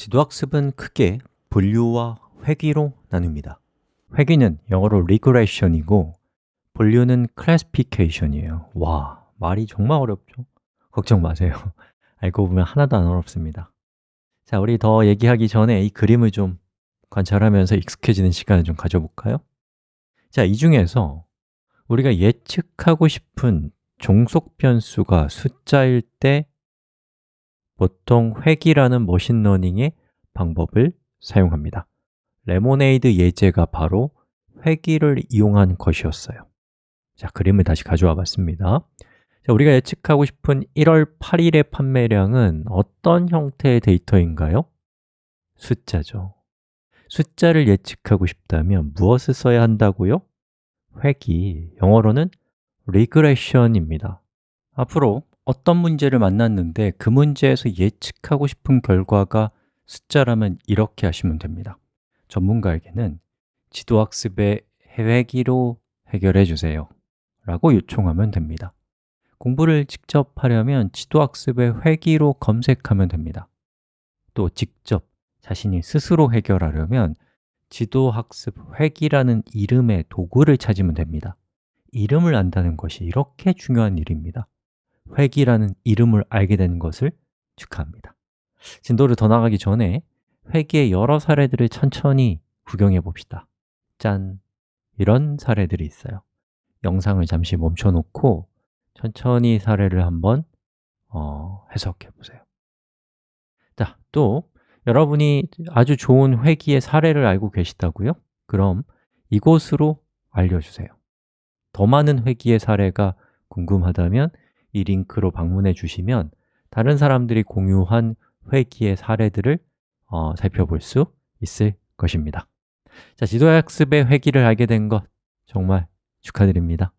지도학습은 크게 분류와 회귀로 나눕니다 회귀는 영어로 regression이고 분류는 classification이에요 와, 말이 정말 어렵죠? 걱정 마세요 알고 보면 하나도 안 어렵습니다 자, 우리 더 얘기하기 전에 이 그림을 좀 관찰하면서 익숙해지는 시간을 좀 가져볼까요? 자, 이 중에서 우리가 예측하고 싶은 종속 변수가 숫자일 때 보통 회귀라는 machine learning의 방법을 사용합니다. 레모네이드 예제가 바로 회귀를 이용한 것이었어요. 자, 그림을 다시 가져와 봤습니다. 자, 우리가 예측하고 싶은 1월 8일의 판매량은 어떤 형태의 데이터인가요? 숫자죠. 숫자를 예측하고 싶다면 무엇을 써야 한다고요? 회귀, 영어로는 regression입니다. 앞으로 어떤 문제를 만났는데 그 문제에서 예측하고 싶은 결과가 숫자라면 이렇게 하시면 됩니다. 전문가에게는 지도학습의 회귀로 해결해 주세요 라고 요청하면 됩니다. 공부를 직접 하려면 지도학습의 회귀로 검색하면 됩니다. 또 직접 자신이 스스로 해결하려면 지도학습 회귀라는 이름의 도구를 찾으면 됩니다. 이름을 안다는 것이 이렇게 중요한 일입니다 회귀라는 이름을 알게 되는 것을 축하합니다. 진도를 더 나가기 전에 회귀의 여러 사례들을 천천히 구경해 봅시다. 짠! 이런 사례들이 있어요. 영상을 잠시 멈춰 놓고 천천히 사례를 한번 어, 해석해 보세요. 자, 또 여러분이 아주 좋은 회귀의 사례를 알고 계시다고요? 그럼 이곳으로 알려주세요. 더 많은 회귀의 사례가 궁금하다면 이 링크로 방문해 주시면 다른 사람들이 공유한 회귀의 사례들을 어, 살펴볼 수 있을 것입니다. 자, 지도학습의 회귀를 알게 된 것 정말 축하드립니다